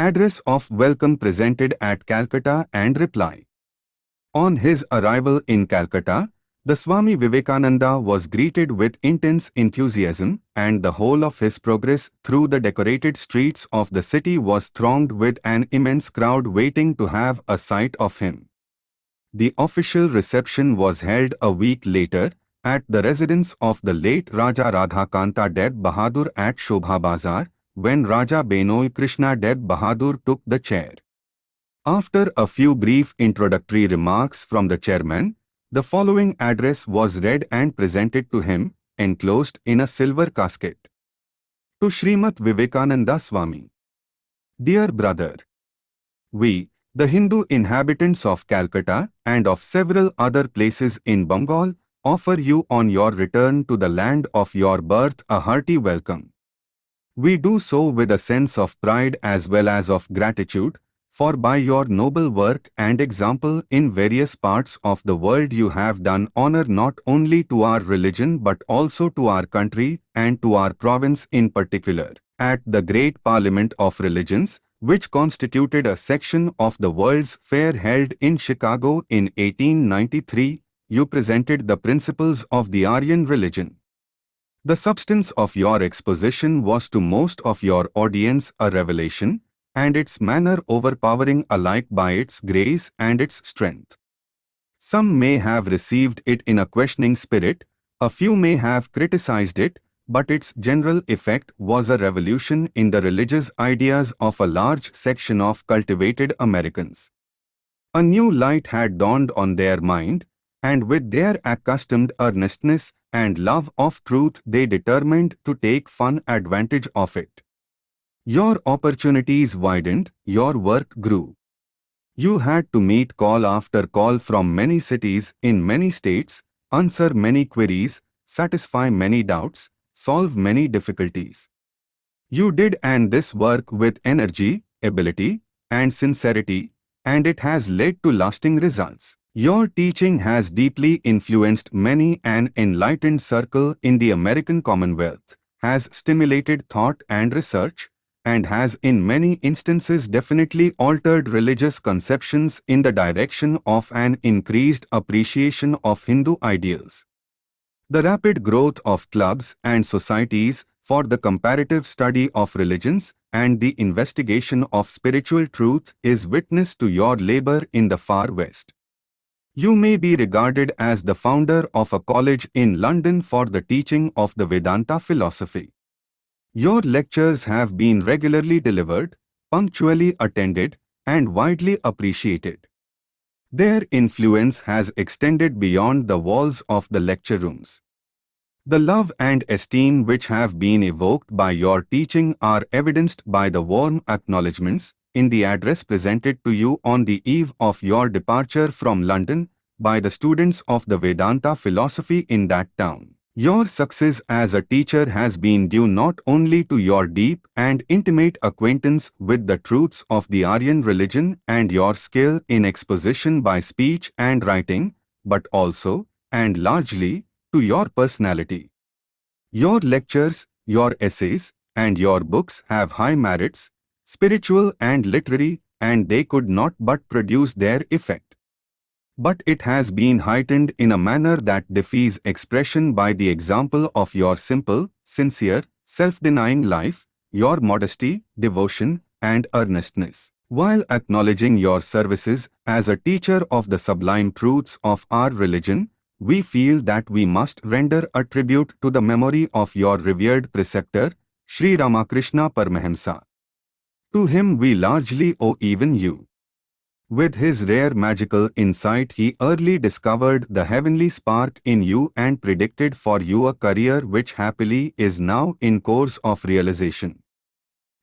Address of welcome presented at Calcutta and reply. On his arrival in Calcutta, the Swami Vivekananda was greeted with intense enthusiasm and the whole of his progress through the decorated streets of the city was thronged with an immense crowd waiting to have a sight of him. The official reception was held a week later at the residence of the late Raja Radhakanta Deb Bahadur at Shobha Bazar, when Raja Benoy Krishna Deb Bahadur took the chair. After a few brief introductory remarks from the chairman, the following address was read and presented to him, enclosed in a silver casket. To Srimat Vivekananda Swami. Dear brother, we, the Hindu inhabitants of Calcutta and of several other places in Bengal, offer you on your return to the land of your birth a hearty welcome. We do so with a sense of pride as well as of gratitude for by your noble work and example in various parts of the world you have done honor not only to our religion but also to our country and to our province in particular. At the great Parliament of Religions, which constituted a section of the World's Fair held in Chicago in 1893, you presented the principles of the Aryan religion. The substance of your exposition was to most of your audience a revelation, and its manner overpowering alike by its grace and its strength. Some may have received it in a questioning spirit, a few may have criticized it, but its general effect was a revolution in the religious ideas of a large section of cultivated Americans. A new light had dawned on their mind, and with their accustomed earnestness and love of truth they determined to take fun advantage of it. Your opportunities widened, your work grew. You had to meet call after call from many cities in many states, answer many queries, satisfy many doubts, solve many difficulties. You did and this work with energy, ability, and sincerity, and it has led to lasting results. Your teaching has deeply influenced many an enlightened circle in the American Commonwealth, has stimulated thought and research, and has in many instances definitely altered religious conceptions in the direction of an increased appreciation of Hindu ideals. The rapid growth of clubs and societies for the comparative study of religions and the investigation of spiritual truth is witness to your labor in the far west. You may be regarded as the founder of a college in London for the teaching of the Vedanta philosophy. Your lectures have been regularly delivered, punctually attended, and widely appreciated. Their influence has extended beyond the walls of the lecture rooms. The love and esteem which have been evoked by your teaching are evidenced by the warm acknowledgements in the address presented to you on the eve of your departure from London by the students of the Vedanta philosophy in that town. Your success as a teacher has been due not only to your deep and intimate acquaintance with the truths of the Aryan religion and your skill in exposition by speech and writing, but also, and largely, to your personality. Your lectures, your essays, and your books have high merits, spiritual and literary, and they could not but produce their effect but it has been heightened in a manner that defies expression by the example of your simple, sincere, self-denying life, your modesty, devotion, and earnestness. While acknowledging your services as a teacher of the sublime truths of our religion, we feel that we must render a tribute to the memory of your revered preceptor, Sri Ramakrishna Paramahamsa. To him we largely owe even you. With his rare magical insight he early discovered the heavenly spark in you and predicted for you a career which happily is now in course of realization.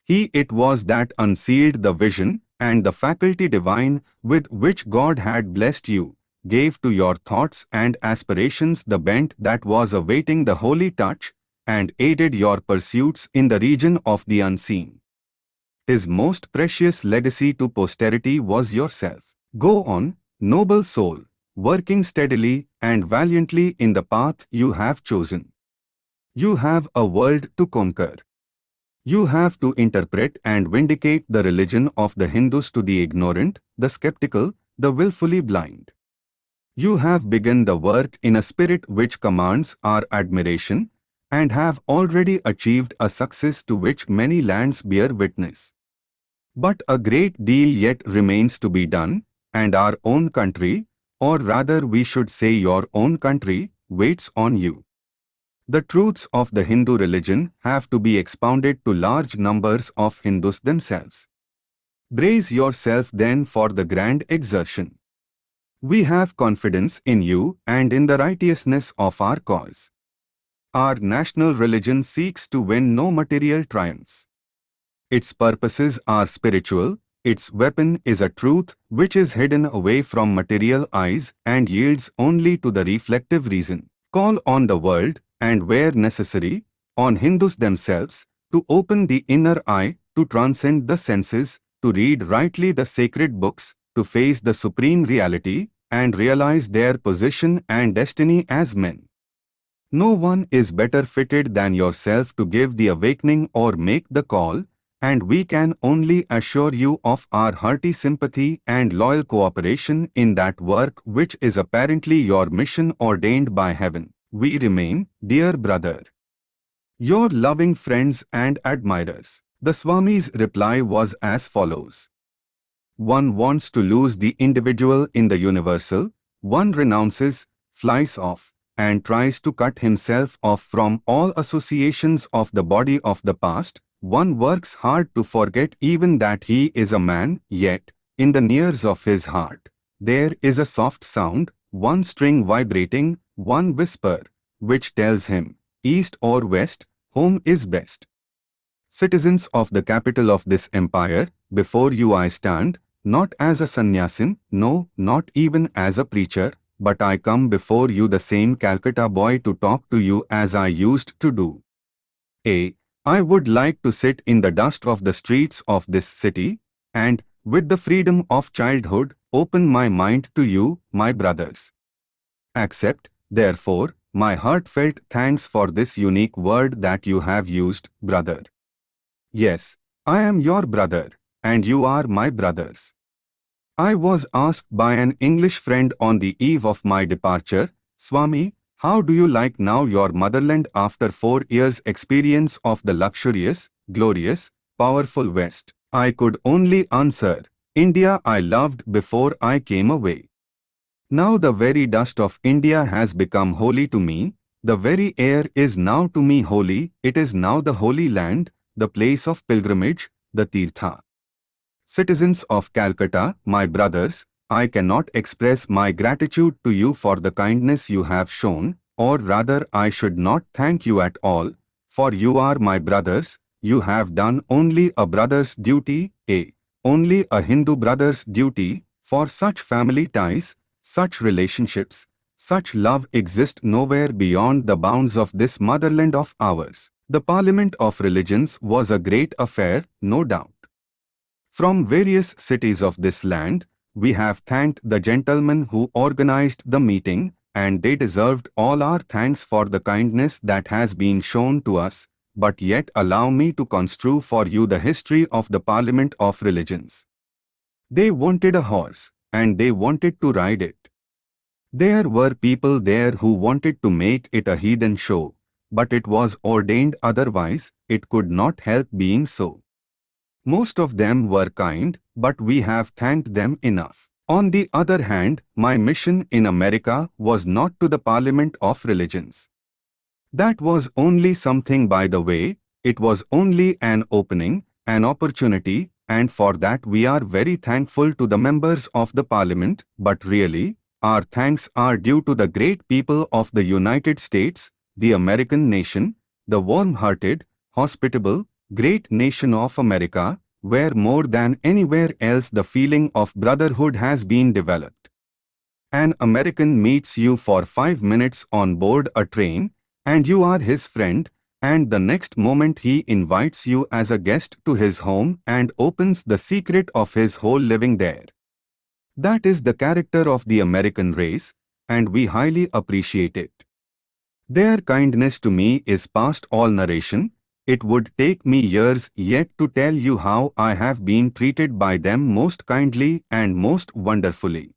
He it was that unsealed the vision and the faculty divine with which God had blessed you, gave to your thoughts and aspirations the bent that was awaiting the holy touch, and aided your pursuits in the region of the unseen. His most precious legacy to posterity was yourself. Go on, noble soul, working steadily and valiantly in the path you have chosen. You have a world to conquer. You have to interpret and vindicate the religion of the Hindus to the ignorant, the skeptical, the willfully blind. You have begun the work in a spirit which commands our admiration, and have already achieved a success to which many lands bear witness. But a great deal yet remains to be done, and our own country, or rather we should say your own country, waits on you. The truths of the Hindu religion have to be expounded to large numbers of Hindus themselves. Brace yourself then for the grand exertion. We have confidence in you and in the righteousness of our cause. Our national religion seeks to win no material triumphs. Its purposes are spiritual, its weapon is a truth which is hidden away from material eyes and yields only to the reflective reason. Call on the world, and where necessary, on Hindus themselves, to open the inner eye, to transcend the senses, to read rightly the sacred books, to face the supreme reality, and realize their position and destiny as men. No one is better fitted than yourself to give the awakening or make the call, and we can only assure you of our hearty sympathy and loyal cooperation in that work which is apparently your mission ordained by heaven we remain, dear brother. Your loving friends and admirers. The Swami's reply was as follows. One wants to lose the individual in the universal, one renounces, flies off, and tries to cut himself off from all associations of the body of the past, one works hard to forget even that he is a man, yet, in the nears of his heart, there is a soft sound, one string vibrating, one whisper, which tells him, east or west, home is best. Citizens of the capital of this empire, before you I stand, not as a sannyasin, no, not even as a preacher, but I come before you the same Calcutta boy to talk to you as I used to do. A. I would like to sit in the dust of the streets of this city, and, with the freedom of childhood, open my mind to you, my brothers. Accept, therefore, my heartfelt thanks for this unique word that you have used, brother. Yes, I am your brother, and you are my brothers. I was asked by an English friend on the eve of my departure, Swami, how do you like now your motherland after four years' experience of the luxurious, glorious, powerful West? I could only answer, India I loved before I came away. Now the very dust of India has become holy to me, the very air is now to me holy, it is now the holy land, the place of pilgrimage, the Tirtha. Citizens of Calcutta, my brothers, I cannot express my gratitude to you for the kindness you have shown, or rather I should not thank you at all, for you are my brothers, you have done only a brother's duty, a only a Hindu brother's duty, for such family ties, such relationships, such love exist nowhere beyond the bounds of this motherland of ours. The Parliament of Religions was a great affair, no doubt. From various cities of this land, we have thanked the gentlemen who organized the meeting, and they deserved all our thanks for the kindness that has been shown to us, but yet allow me to construe for you the history of the Parliament of Religions. They wanted a horse, and they wanted to ride it. There were people there who wanted to make it a heathen show, but it was ordained otherwise, it could not help being so. Most of them were kind, but we have thanked them enough. On the other hand, my mission in America was not to the Parliament of Religions. That was only something by the way, it was only an opening, an opportunity, and for that we are very thankful to the members of the parliament, but really, our thanks are due to the great people of the United States, the American nation, the warm-hearted, hospitable, great nation of America, where more than anywhere else the feeling of brotherhood has been developed. An American meets you for five minutes on board a train, and you are his friend, and the next moment he invites you as a guest to his home and opens the secret of his whole living there. That is the character of the American race, and we highly appreciate it. Their kindness to me is past all narration, it would take me years yet to tell you how I have been treated by them most kindly and most wonderfully.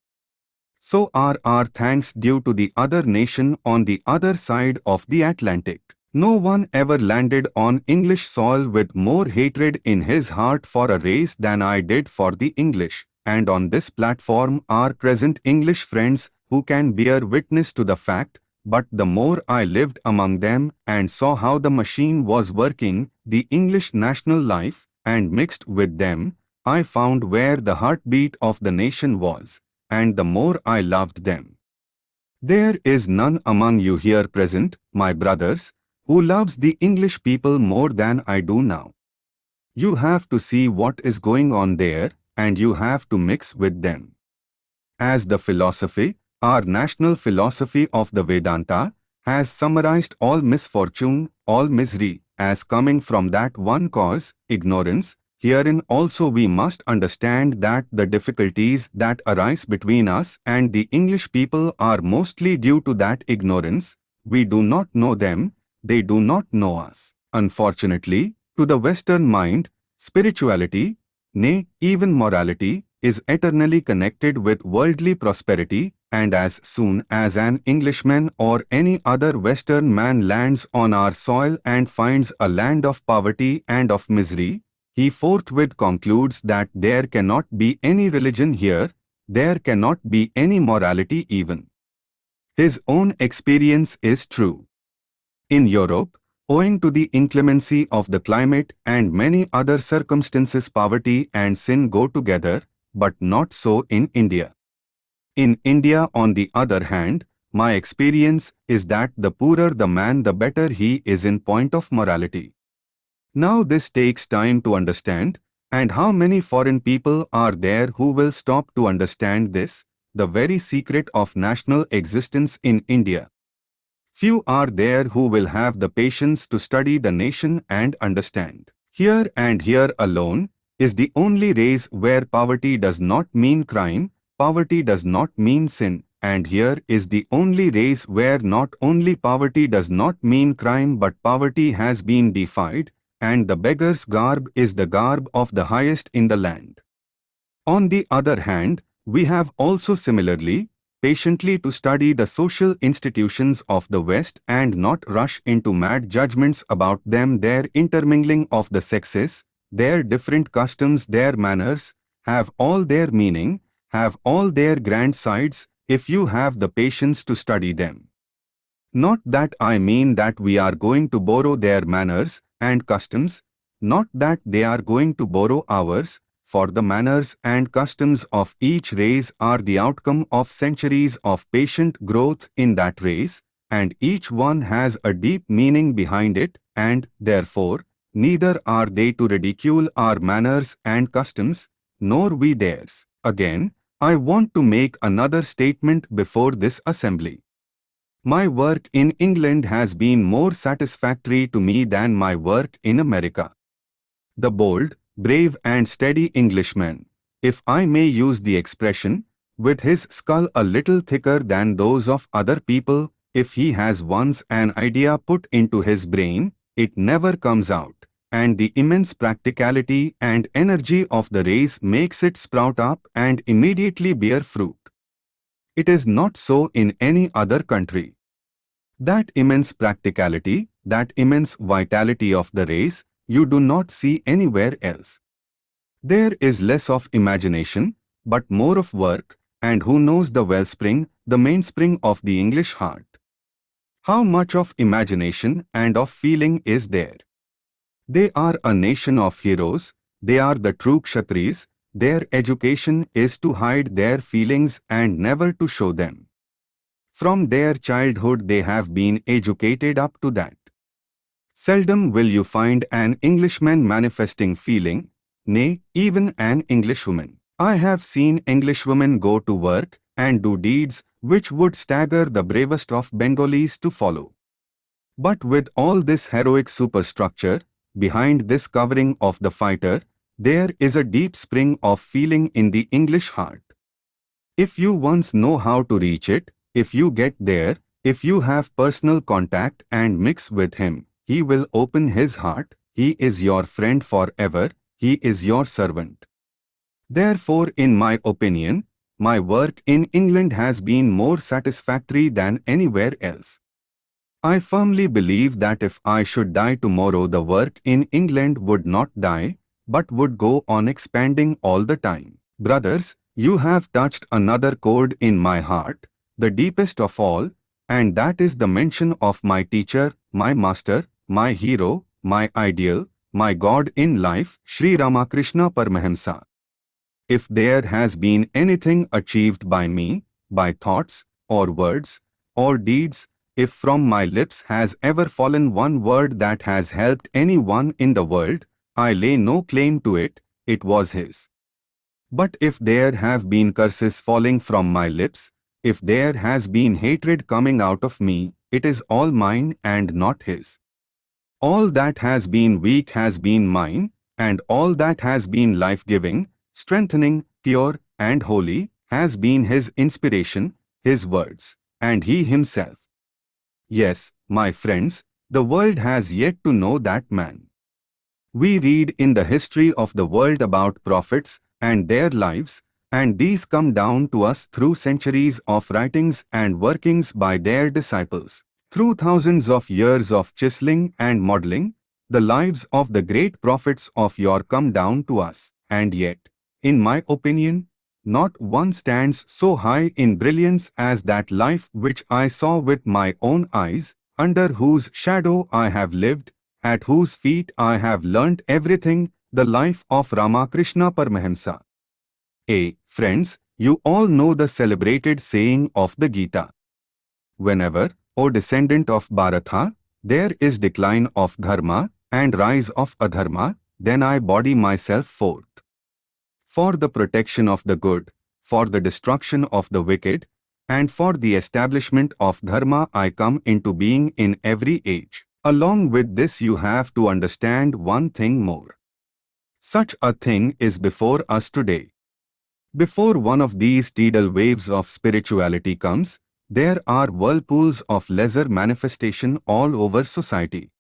So are our thanks due to the other nation on the other side of the Atlantic. No one ever landed on English soil with more hatred in his heart for a race than I did for the English, and on this platform are present English friends who can bear witness to the fact but the more I lived among them and saw how the machine was working, the English national life, and mixed with them, I found where the heartbeat of the nation was, and the more I loved them. There is none among you here present, my brothers, who loves the English people more than I do now. You have to see what is going on there, and you have to mix with them. As the philosophy, our national philosophy of the Vedanta has summarized all misfortune, all misery, as coming from that one cause, ignorance. Herein also we must understand that the difficulties that arise between us and the English people are mostly due to that ignorance. We do not know them, they do not know us. Unfortunately, to the Western mind, spirituality, nay, even morality, is eternally connected with worldly prosperity and as soon as an Englishman or any other Western man lands on our soil and finds a land of poverty and of misery, he forthwith concludes that there cannot be any religion here, there cannot be any morality even. His own experience is true. In Europe, owing to the inclemency of the climate and many other circumstances poverty and sin go together, but not so in India. In India on the other hand, my experience is that the poorer the man the better he is in point of morality. Now this takes time to understand, and how many foreign people are there who will stop to understand this, the very secret of national existence in India. Few are there who will have the patience to study the nation and understand. Here and here alone is the only race where poverty does not mean crime, poverty does not mean sin, and here is the only race where not only poverty does not mean crime but poverty has been defied, and the beggar's garb is the garb of the highest in the land. On the other hand, we have also similarly, patiently to study the social institutions of the West and not rush into mad judgments about them their intermingling of the sexes, their different customs their manners, have all their meaning, have all their grand sides if you have the patience to study them. Not that I mean that we are going to borrow their manners and customs, not that they are going to borrow ours, for the manners and customs of each race are the outcome of centuries of patient growth in that race, and each one has a deep meaning behind it, and, therefore, neither are they to ridicule our manners and customs, nor we theirs. Again, I want to make another statement before this assembly. My work in England has been more satisfactory to me than my work in America. The bold, brave and steady Englishman, if I may use the expression, with his skull a little thicker than those of other people, if he has once an idea put into his brain, it never comes out and the immense practicality and energy of the race makes it sprout up and immediately bear fruit. It is not so in any other country. That immense practicality, that immense vitality of the race, you do not see anywhere else. There is less of imagination, but more of work, and who knows the wellspring, the mainspring of the English heart. How much of imagination and of feeling is there? They are a nation of heroes, they are the true Kshatris, their education is to hide their feelings and never to show them. From their childhood they have been educated up to that. Seldom will you find an Englishman manifesting feeling, nay, even an Englishwoman. I have seen Englishwomen go to work and do deeds which would stagger the bravest of Bengalis to follow. But with all this heroic superstructure, behind this covering of the fighter, there is a deep spring of feeling in the English heart. If you once know how to reach it, if you get there, if you have personal contact and mix with him, he will open his heart, he is your friend forever, he is your servant. Therefore, in my opinion, my work in England has been more satisfactory than anywhere else. I firmly believe that if I should die tomorrow the work in England would not die, but would go on expanding all the time. Brothers, you have touched another chord in my heart, the deepest of all, and that is the mention of my teacher, my master, my hero, my ideal, my God in life, Sri Ramakrishna Paramahamsa. If there has been anything achieved by me, by thoughts, or words, or deeds, if from my lips has ever fallen one word that has helped anyone in the world, I lay no claim to it, it was his. But if there have been curses falling from my lips, if there has been hatred coming out of me, it is all mine and not his. All that has been weak has been mine, and all that has been life-giving, strengthening, pure, and holy, has been his inspiration, his words, and he himself. Yes, my friends, the world has yet to know that man. We read in the history of the world about prophets and their lives, and these come down to us through centuries of writings and workings by their disciples. Through thousands of years of chiseling and modeling, the lives of the great prophets of yore come down to us, and yet, in my opinion, not one stands so high in brilliance as that life which I saw with my own eyes, under whose shadow I have lived, at whose feet I have learnt everything, the life of Ramakrishna Paramahamsa. A. Friends, you all know the celebrated saying of the Gita. Whenever, O descendant of Bharata, there is decline of dharma and rise of adharma, then I body myself forth for the protection of the good, for the destruction of the wicked, and for the establishment of dharma I come into being in every age. Along with this you have to understand one thing more. Such a thing is before us today. Before one of these tidal waves of spirituality comes, there are whirlpools of lesser manifestation all over society.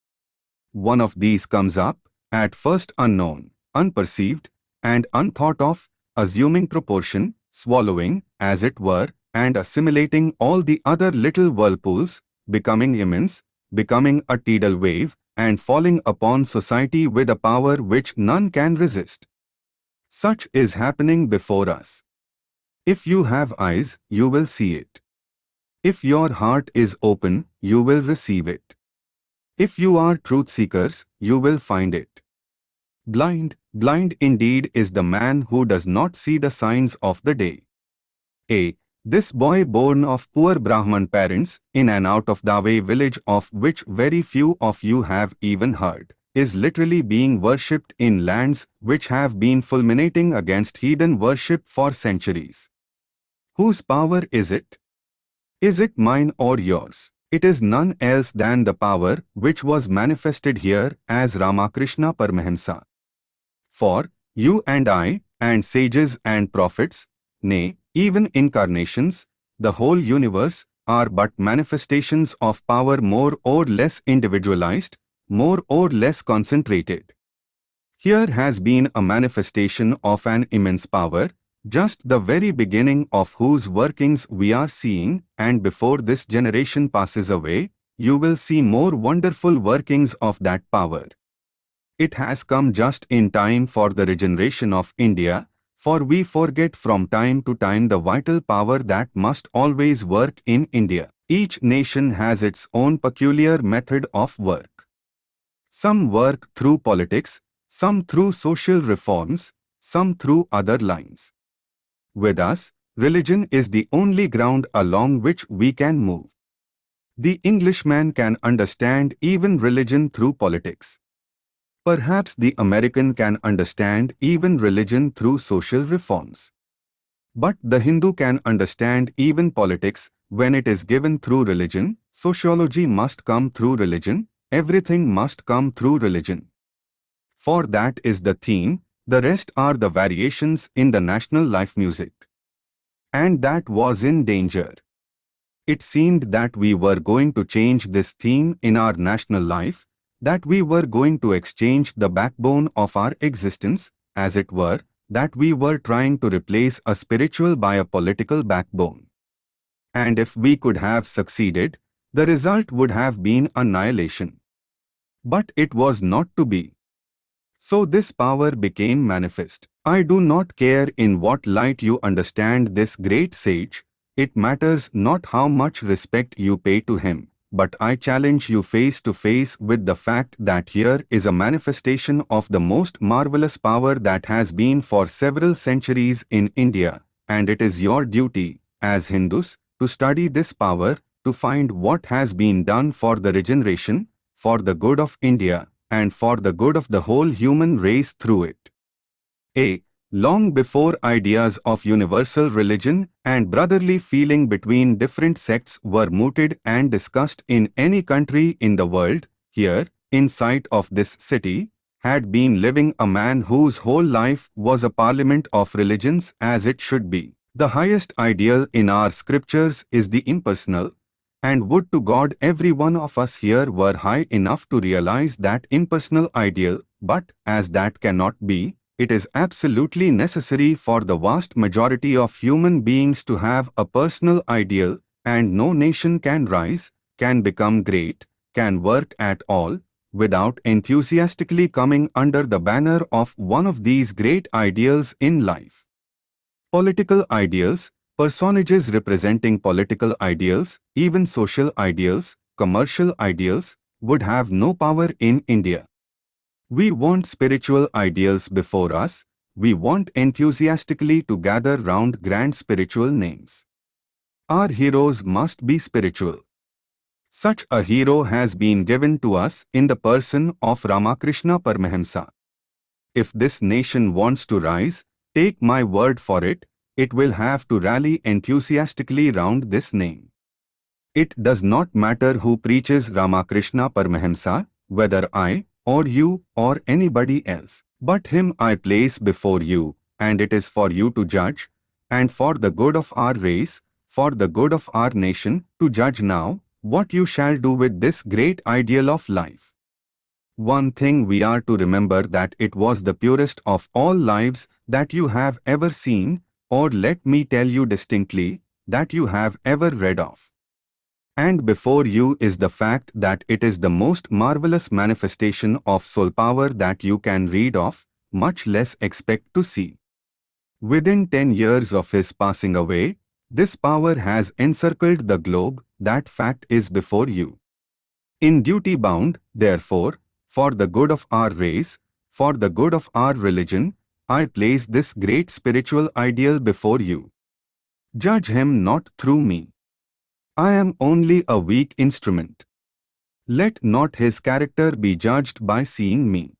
One of these comes up, at first unknown, unperceived, and unthought of, assuming proportion, swallowing, as it were, and assimilating all the other little whirlpools, becoming immense, becoming a tidal wave, and falling upon society with a power which none can resist. Such is happening before us. If you have eyes, you will see it. If your heart is open, you will receive it. If you are truth seekers, you will find it. Blind, blind indeed is the man who does not see the signs of the day. A. This boy born of poor Brahman parents, in an out-of-the-way village of which very few of you have even heard, is literally being worshipped in lands which have been fulminating against heathen worship for centuries. Whose power is it? Is it mine or yours? It is none else than the power which was manifested here as Ramakrishna Paramahamsa. For you and I, and sages and prophets, nay, even incarnations, the whole universe, are but manifestations of power more or less individualized, more or less concentrated. Here has been a manifestation of an immense power, just the very beginning of whose workings we are seeing, and before this generation passes away, you will see more wonderful workings of that power. It has come just in time for the regeneration of India, for we forget from time to time the vital power that must always work in India. Each nation has its own peculiar method of work. Some work through politics, some through social reforms, some through other lines. With us, religion is the only ground along which we can move. The Englishman can understand even religion through politics. Perhaps the American can understand even religion through social reforms. But the Hindu can understand even politics when it is given through religion, sociology must come through religion, everything must come through religion. For that is the theme, the rest are the variations in the national life music. And that was in danger. It seemed that we were going to change this theme in our national life, that we were going to exchange the backbone of our existence, as it were, that we were trying to replace a spiritual by a political backbone. And if we could have succeeded, the result would have been annihilation. But it was not to be. So this power became manifest. I do not care in what light you understand this great sage, it matters not how much respect you pay to him, but I challenge you face to face with the fact that here is a manifestation of the most marvelous power that has been for several centuries in India, and it is your duty, as Hindus, to study this power, to find what has been done for the regeneration, for the good of India, and for the good of the whole human race through it. A. Long before ideas of universal religion and brotherly feeling between different sects were mooted and discussed in any country in the world, here, in sight of this city, had been living a man whose whole life was a parliament of religions as it should be. The highest ideal in our scriptures is the impersonal, and would to God every one of us here were high enough to realize that impersonal ideal, but as that cannot be, it is absolutely necessary for the vast majority of human beings to have a personal ideal, and no nation can rise, can become great, can work at all, without enthusiastically coming under the banner of one of these great ideals in life. Political ideals, personages representing political ideals, even social ideals, commercial ideals, would have no power in India. We want spiritual ideals before us, we want enthusiastically to gather round grand spiritual names. Our heroes must be spiritual. Such a hero has been given to us in the person of Ramakrishna Paramahamsa. If this nation wants to rise, take my word for it, it will have to rally enthusiastically round this name. It does not matter who preaches Ramakrishna Paramahamsa, whether I, or you, or anybody else. But him I place before you, and it is for you to judge, and for the good of our race, for the good of our nation, to judge now, what you shall do with this great ideal of life. One thing we are to remember that it was the purest of all lives that you have ever seen, or let me tell you distinctly, that you have ever read of. And before you is the fact that it is the most marvelous manifestation of soul power that you can read of, much less expect to see. Within 10 years of his passing away, this power has encircled the globe, that fact is before you. In duty bound, therefore, for the good of our race, for the good of our religion, I place this great spiritual ideal before you. Judge him not through me. I am only a weak instrument. Let not his character be judged by seeing me.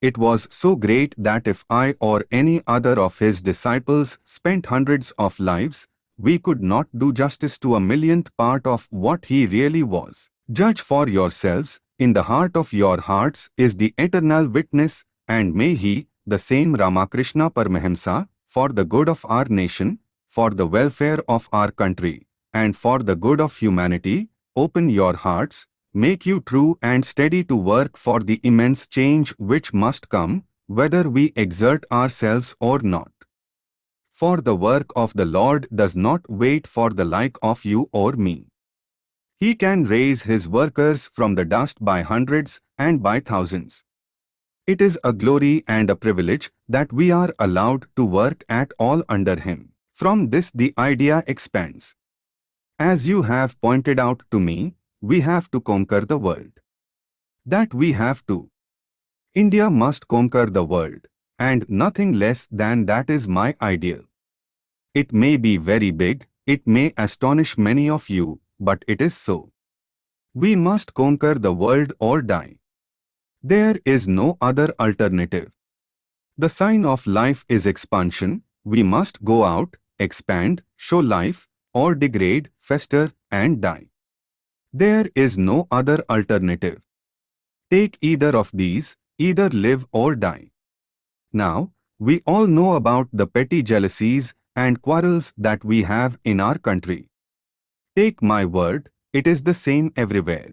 It was so great that if I or any other of his disciples spent hundreds of lives, we could not do justice to a millionth part of what he really was. Judge for yourselves, in the heart of your hearts is the eternal witness, and may he, the same Ramakrishna Paramahamsa, for the good of our nation, for the welfare of our country, and for the good of humanity, open your hearts, make you true and steady to work for the immense change which must come, whether we exert ourselves or not. For the work of the Lord does not wait for the like of you or me. He can raise his workers from the dust by hundreds and by thousands. It is a glory and a privilege that we are allowed to work at all under him. From this the idea expands. As you have pointed out to me, we have to conquer the world. That we have to. India must conquer the world, and nothing less than that is my ideal. It may be very big, it may astonish many of you, but it is so. We must conquer the world or die. There is no other alternative. The sign of life is expansion, we must go out, expand, show life, or degrade, fester, and die. There is no other alternative. Take either of these, either live or die. Now, we all know about the petty jealousies and quarrels that we have in our country. Take my word, it is the same everywhere.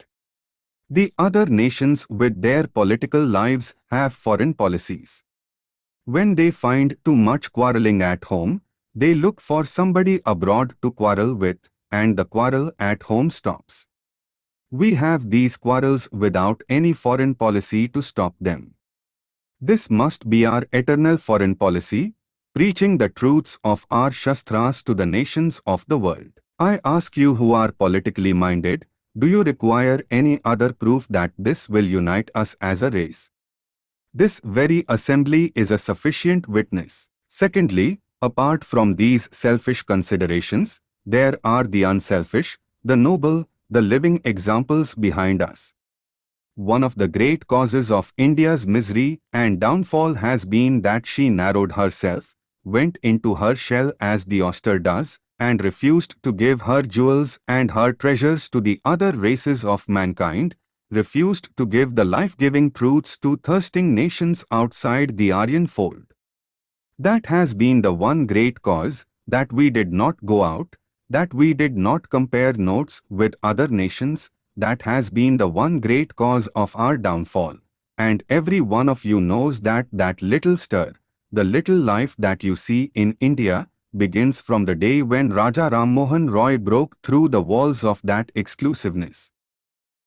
The other nations with their political lives have foreign policies. When they find too much quarreling at home, they look for somebody abroad to quarrel with, and the quarrel at home stops. We have these quarrels without any foreign policy to stop them. This must be our eternal foreign policy, preaching the truths of our Shastras to the nations of the world. I ask you who are politically minded, do you require any other proof that this will unite us as a race? This very assembly is a sufficient witness. Secondly, apart from these selfish considerations, there are the unselfish, the noble, the living examples behind us. One of the great causes of India's misery and downfall has been that she narrowed herself, went into her shell as the oyster does, and refused to give her jewels and her treasures to the other races of mankind, refused to give the life-giving truths to thirsting nations outside the Aryan fold. That has been the one great cause, that we did not go out, that we did not compare notes with other nations, that has been the one great cause of our downfall. And every one of you knows that that little stir, the little life that you see in India, begins from the day when Raja Ram Mohan Roy broke through the walls of that exclusiveness.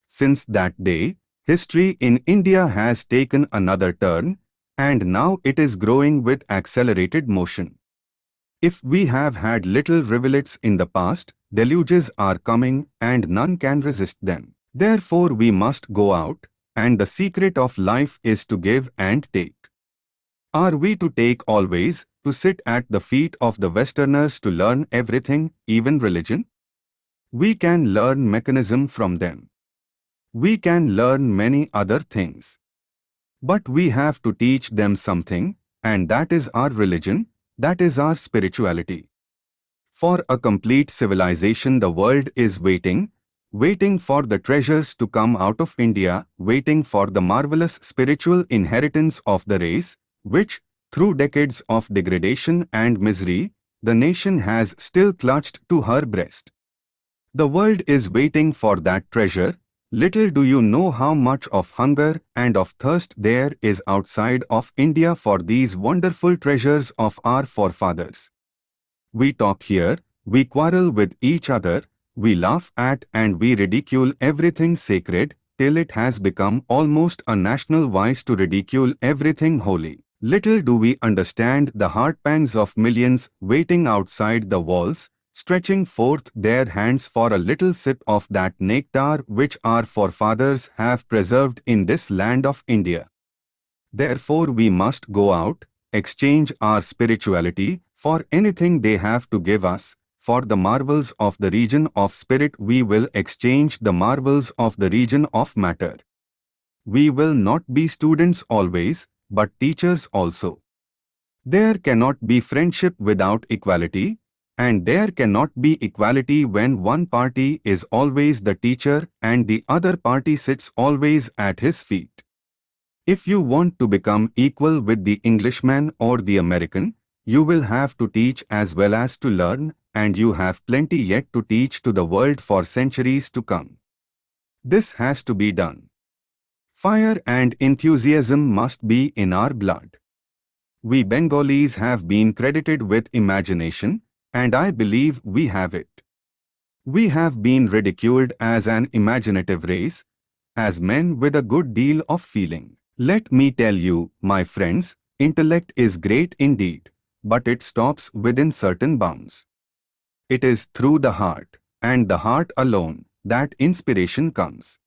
Since that day, history in India has taken another turn, and now it is growing with accelerated motion. If we have had little rivulets in the past, deluges are coming and none can resist them. Therefore we must go out, and the secret of life is to give and take. Are we to take always, to sit at the feet of the Westerners to learn everything, even religion? We can learn mechanism from them. We can learn many other things. But we have to teach them something, and that is our religion, that is our spirituality. For a complete civilization the world is waiting, waiting for the treasures to come out of India, waiting for the marvelous spiritual inheritance of the race, which, through decades of degradation and misery, the nation has still clutched to her breast. The world is waiting for that treasure. Little do you know how much of hunger and of thirst there is outside of India for these wonderful treasures of our forefathers. We talk here, we quarrel with each other, we laugh at and we ridicule everything sacred, till it has become almost a national vice to ridicule everything holy. Little do we understand the heart pangs of millions waiting outside the walls, stretching forth their hands for a little sip of that nectar which our forefathers have preserved in this land of India. Therefore we must go out, exchange our spirituality for anything they have to give us, for the marvels of the region of spirit we will exchange the marvels of the region of matter. We will not be students always, but teachers also. There cannot be friendship without equality, and there cannot be equality when one party is always the teacher and the other party sits always at his feet. If you want to become equal with the Englishman or the American, you will have to teach as well as to learn, and you have plenty yet to teach to the world for centuries to come. This has to be done. Fire and enthusiasm must be in our blood. We Bengalis have been credited with imagination, and I believe we have it. We have been ridiculed as an imaginative race, as men with a good deal of feeling. Let me tell you, my friends, intellect is great indeed, but it stops within certain bounds. It is through the heart, and the heart alone, that inspiration comes.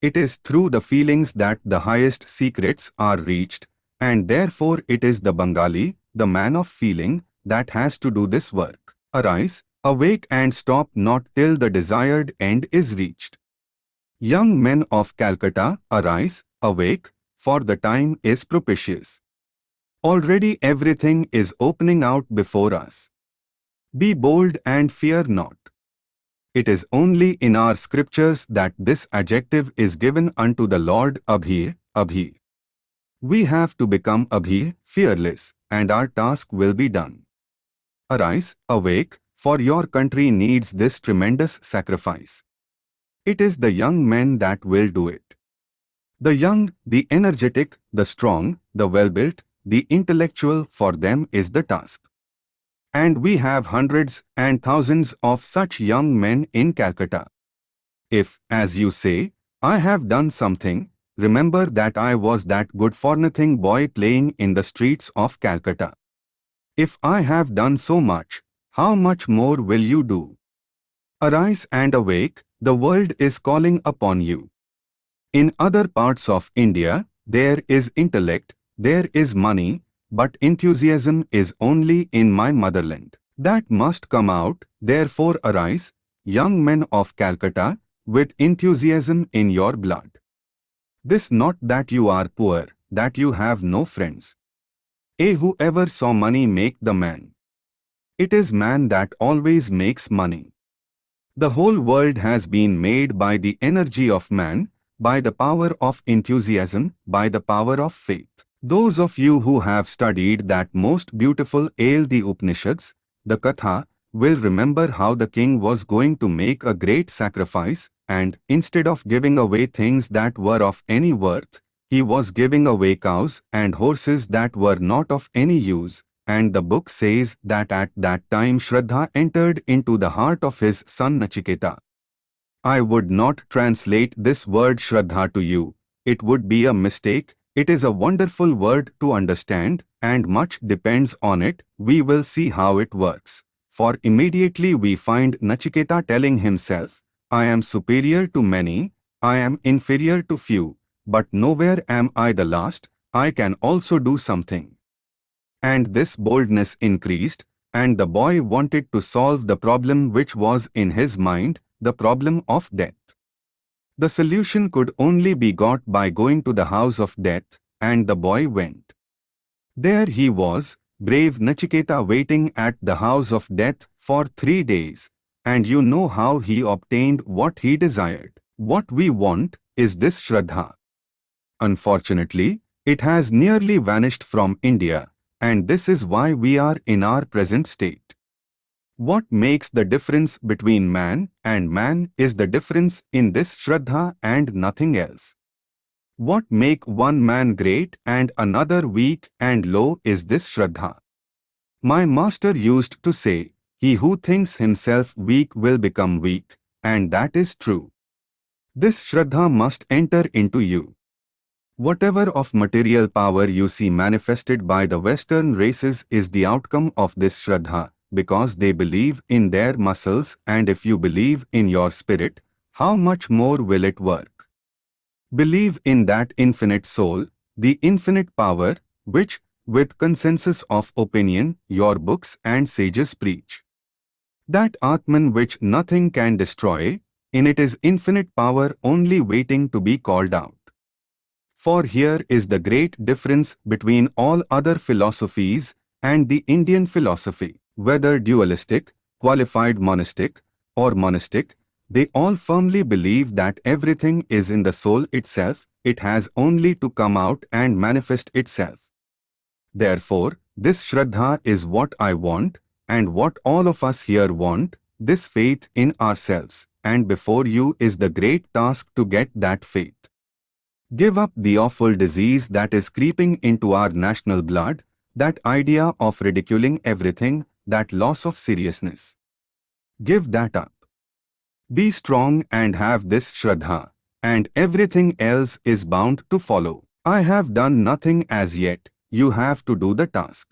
It is through the feelings that the highest secrets are reached, and therefore it is the Bengali, the man of feeling, that has to do this work. Arise, awake and stop not till the desired end is reached. Young men of Calcutta, arise, awake, for the time is propitious. Already everything is opening out before us. Be bold and fear not. It is only in our scriptures that this adjective is given unto the Lord Abhi, Abhi. We have to become Abhi, fearless, and our task will be done. Arise, awake, for your country needs this tremendous sacrifice. It is the young men that will do it. The young, the energetic, the strong, the well-built, the intellectual for them is the task. And we have hundreds and thousands of such young men in Calcutta. If, as you say, I have done something, remember that I was that good-for-nothing boy playing in the streets of Calcutta. If I have done so much, how much more will you do? Arise and awake, the world is calling upon you. In other parts of India, there is intellect, there is money, but enthusiasm is only in my motherland. That must come out, therefore arise, young men of Calcutta, with enthusiasm in your blood. This not that you are poor, that you have no friends. A whoever saw money make the man. It is man that always makes money. The whole world has been made by the energy of man, by the power of enthusiasm, by the power of faith. Those of you who have studied that most beautiful Ale the Upanishads, the Katha, will remember how the king was going to make a great sacrifice and, instead of giving away things that were of any worth, he was giving away cows and horses that were not of any use, and the book says that at that time Shraddha entered into the heart of his son Nachiketa. I would not translate this word Shraddha to you. It would be a mistake. It is a wonderful word to understand and much depends on it. We will see how it works. For immediately we find Nachiketa telling himself, I am superior to many, I am inferior to few, but nowhere am I the last, I can also do something. And this boldness increased, and the boy wanted to solve the problem which was in his mind, the problem of death. The solution could only be got by going to the house of death, and the boy went. There he was, brave Nachiketa waiting at the house of death for three days, and you know how he obtained what he desired. What we want is this Shraddha. Unfortunately, it has nearly vanished from India, and this is why we are in our present state. What makes the difference between man and man is the difference in this Shraddha and nothing else. What make one man great and another weak and low is this Shraddha. My master used to say, he who thinks himself weak will become weak, and that is true. This Shraddha must enter into you. Whatever of material power you see manifested by the Western races is the outcome of this Shraddha, because they believe in their muscles and if you believe in your spirit, how much more will it work? Believe in that infinite soul, the infinite power, which, with consensus of opinion, your books and sages preach. That Atman which nothing can destroy, in it is infinite power only waiting to be called out. For here is the great difference between all other philosophies and the Indian philosophy whether dualistic, qualified monistic, or monistic, they all firmly believe that everything is in the soul itself, it has only to come out and manifest itself. Therefore, this Shraddha is what I want, and what all of us here want, this faith in ourselves, and before you is the great task to get that faith. Give up the awful disease that is creeping into our national blood, that idea of ridiculing everything, that loss of seriousness. Give that up. Be strong and have this Shraddha, and everything else is bound to follow. I have done nothing as yet, you have to do the task.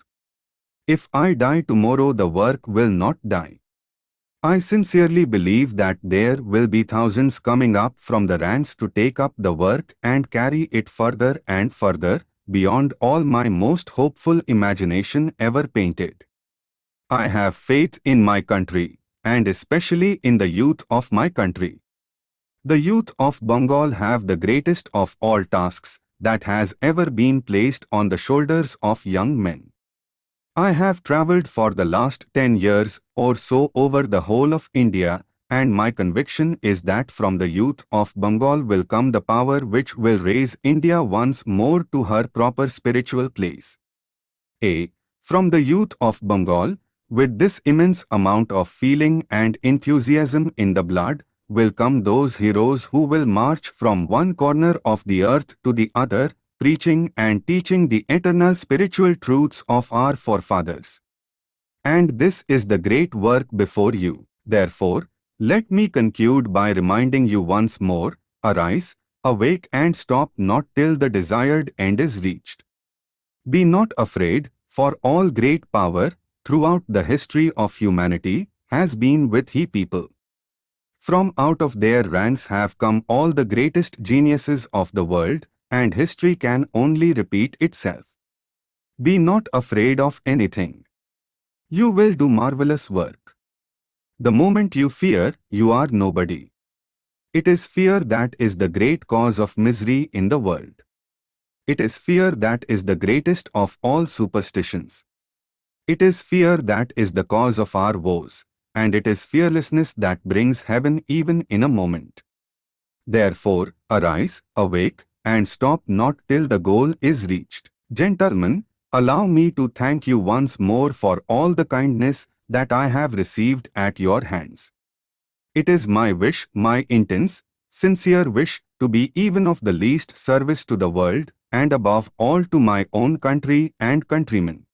If I die tomorrow the work will not die. I sincerely believe that there will be thousands coming up from the ranks to take up the work and carry it further and further, beyond all my most hopeful imagination ever painted. I have faith in my country, and especially in the youth of my country. The youth of Bengal have the greatest of all tasks that has ever been placed on the shoulders of young men. I have travelled for the last 10 years or so over the whole of India and my conviction is that from the youth of Bengal will come the power which will raise India once more to her proper spiritual place. A. From the youth of Bengal, with this immense amount of feeling and enthusiasm in the blood, will come those heroes who will march from one corner of the earth to the other, preaching and teaching the eternal spiritual truths of our forefathers. And this is the great work before you. Therefore, let me conclude by reminding you once more, arise, awake and stop not till the desired end is reached. Be not afraid, for all great power, throughout the history of humanity, has been with he people. From out of their ranks have come all the greatest geniuses of the world, and history can only repeat itself. Be not afraid of anything. You will do marvelous work. The moment you fear, you are nobody. It is fear that is the great cause of misery in the world. It is fear that is the greatest of all superstitions. It is fear that is the cause of our woes, and it is fearlessness that brings heaven even in a moment. Therefore, arise, awake, and stop not till the goal is reached. Gentlemen, allow me to thank you once more for all the kindness that I have received at your hands. It is my wish, my intense, sincere wish, to be even of the least service to the world, and above all to my own country and countrymen.